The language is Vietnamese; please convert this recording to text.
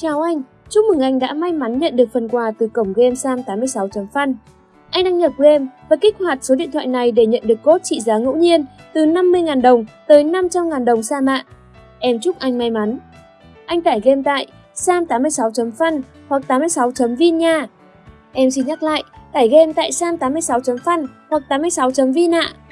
Chào anh, chúc mừng anh đã may mắn nhận được phần quà từ cổng game sam86.fun. Anh đăng nhập game và kích hoạt số điện thoại này để nhận được cốt trị giá ngẫu nhiên từ 50.000 đồng tới 500.000 đồng sa mạ. Em chúc anh may mắn. Anh tải game tại sam86.fun hoặc 86.vin nha. Em xin nhắc lại, tải game tại sam86.fun hoặc 86.vin ạ. À.